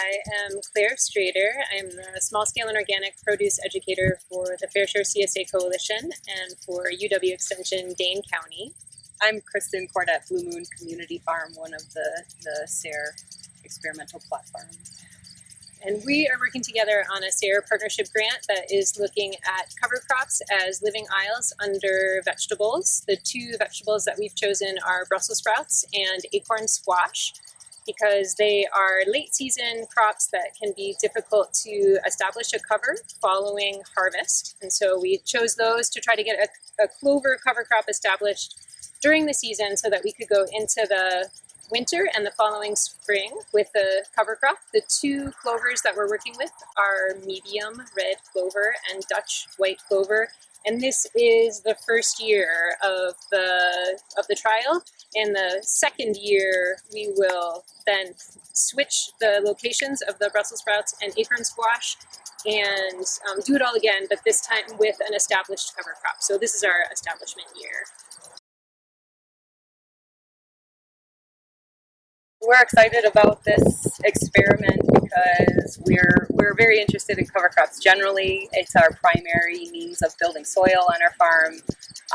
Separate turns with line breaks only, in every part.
I am Claire Strader. I'm the small scale and organic produce educator for the Fair Share CSA Coalition and for UW Extension Dane County.
I'm Kristen Kordet, Blue Moon Community Farm, one of the, the SARE experimental platforms.
And we are working together on a SARE partnership grant that is looking at cover crops as living aisles under vegetables. The two vegetables that we've chosen are Brussels sprouts and acorn squash because they are late season crops that can be difficult to establish a cover following harvest. And so we chose those to try to get a, a clover cover crop established during the season so that we could go into the winter and the following spring with the cover crop. The two clovers that we're working with are medium red clover and Dutch white clover. And this is the first year of the, of the trial. In the second year, we will then switch the locations of the Brussels sprouts and acorn squash and um, do it all again, but this time with an established cover crop. So this is our establishment year.
We're excited about this experiment because we're we're very interested in cover crops generally. It's our primary means of building soil on our farm.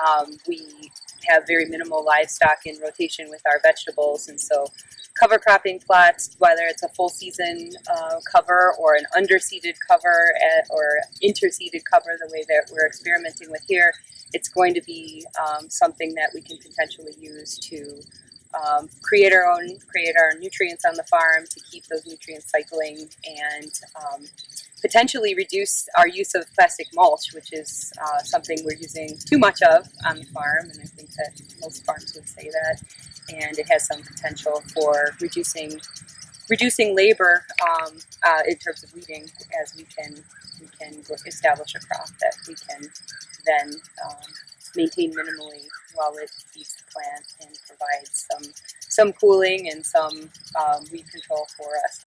Um, we have very minimal livestock in rotation with our vegetables and so cover cropping plots, whether it's a full season uh, cover or an underseeded cover at, or interseeded cover the way that we're experimenting with here, it's going to be um, something that we can potentially use to um, create our own, create our nutrients on the farm to keep those nutrients cycling and um, potentially reduce our use of plastic mulch, which is uh, something we're using too much of on the farm, and I think that most farms would say that. And it has some potential for reducing reducing labor um, uh, in terms of weeding, as we can we can establish a crop that we can then um, maintain minimally while it feeds the plant and provides some some cooling and some um, weed control for us.